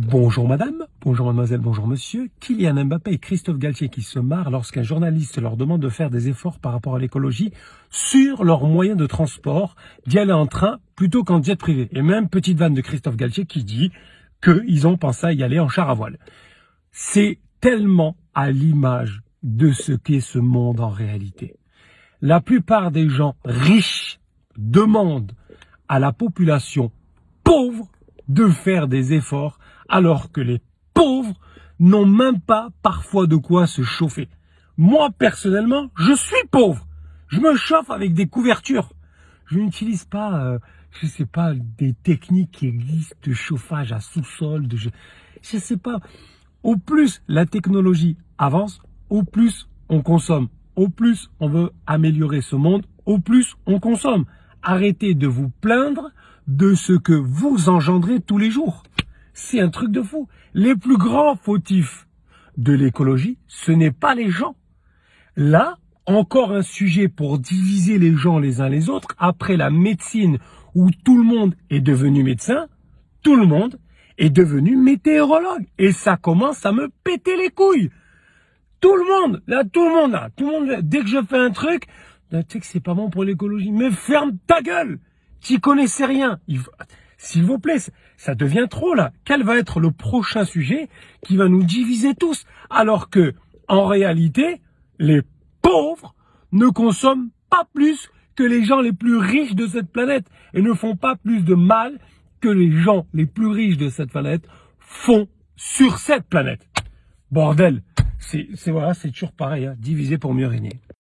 Bonjour madame, bonjour mademoiselle, bonjour monsieur. Kylian Mbappé et Christophe Galtier qui se marrent lorsqu'un journaliste leur demande de faire des efforts par rapport à l'écologie sur leurs moyens de transport, d'y aller en train plutôt qu'en jet privé. Et même petite vanne de Christophe Galtier qui dit qu'ils ont pensé à y aller en char à voile. C'est tellement à l'image de ce qu'est ce monde en réalité. La plupart des gens riches demandent à la population pauvre de faire des efforts alors que les pauvres n'ont même pas parfois de quoi se chauffer. Moi, personnellement, je suis pauvre. Je me chauffe avec des couvertures. Je n'utilise pas, euh, je sais pas, des techniques qui existent de chauffage à sous-sol. Je, je sais pas. Au plus la technologie avance, au plus on consomme. Au plus on veut améliorer ce monde, au plus on consomme. Arrêtez de vous plaindre de ce que vous engendrez tous les jours. C'est un truc de fou. Les plus grands fautifs de l'écologie, ce n'est pas les gens. Là, encore un sujet pour diviser les gens les uns les autres. Après la médecine où tout le monde est devenu médecin, tout le monde est devenu météorologue. Et ça commence à me péter les couilles. Tout le monde, là, tout le monde, là, tout le monde, dès que je fais un truc, tu sais que c'est pas bon pour l'écologie. Mais ferme ta gueule! Tu connaissais rien. S'il vous plaît, ça devient trop là. Quel va être le prochain sujet qui va nous diviser tous Alors que, en réalité, les pauvres ne consomment pas plus que les gens les plus riches de cette planète et ne font pas plus de mal que les gens les plus riches de cette planète font sur cette planète. Bordel, c'est voilà, c'est toujours pareil, hein, diviser pour mieux régner.